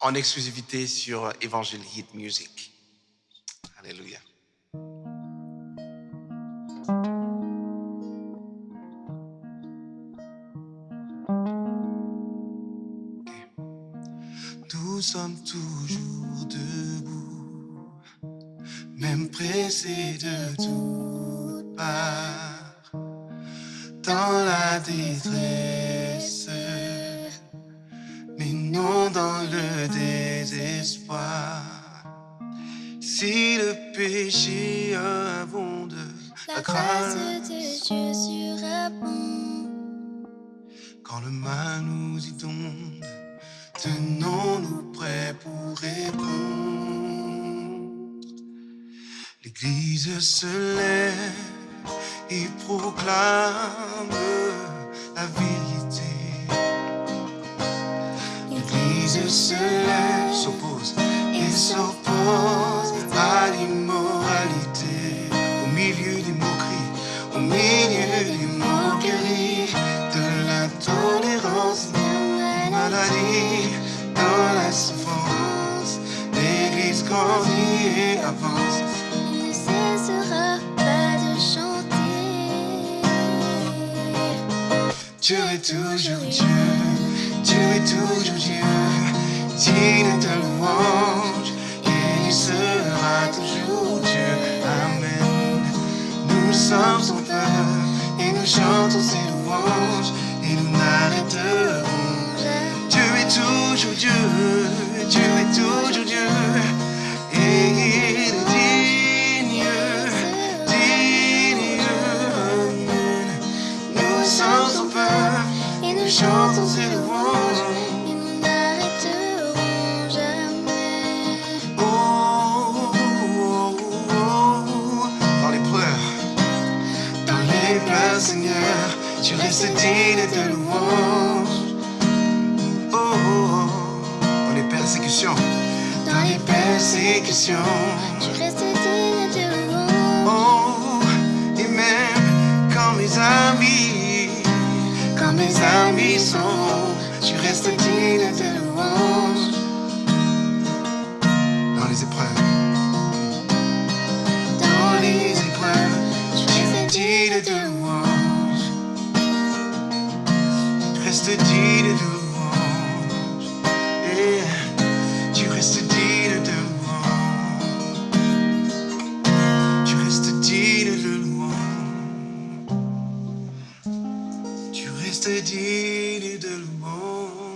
en exclusivité sur Evangel Hit Music. Alléluia. Nous sommes toujours debout, même pressés de toutes parts, dans la détresse, mais non dans le désespoir. Si le péché abonde, la grâce de Dieu surabonde. Quand le mal nous inonde, tenons-nous prêts pour répondre. L'Église se lève et proclame la vérité. L'Église se lève, s'oppose et s'oppose à l'immoralité. Au milieu des moqueries, au milieu des moqueries, de la tolérance, de la maladie, dans la souffrance. L'Église grandit et avance. Il ne cessera pas de chanter. Dieu est toujours Dieu, Dieu est toujours Dieu, de louange, et il sera toujours Dieu. Amen. Nous sommes son peuple, et nous chantons ses louanges, et nous n'arrêterons. Dieu est toujours Dieu, Dieu est toujours Dieu, et il est digne, digne. Nous sommes son peuple, Et nous chantons ses louanges. tu restes digne de louange. Oh, oh, oh, Dans les persécutions, dans les persécutions, tu restes digne de louange. Oh, et même quand mes amis, quand mes amis sont, tu restes digne de louange. Dans les épreuves, dans les épreuves, tu restes digne de louange. Tu restes digne de louange. Et tu restes digne de louange. Tu restes digne de louange. Tu restes digne de louange.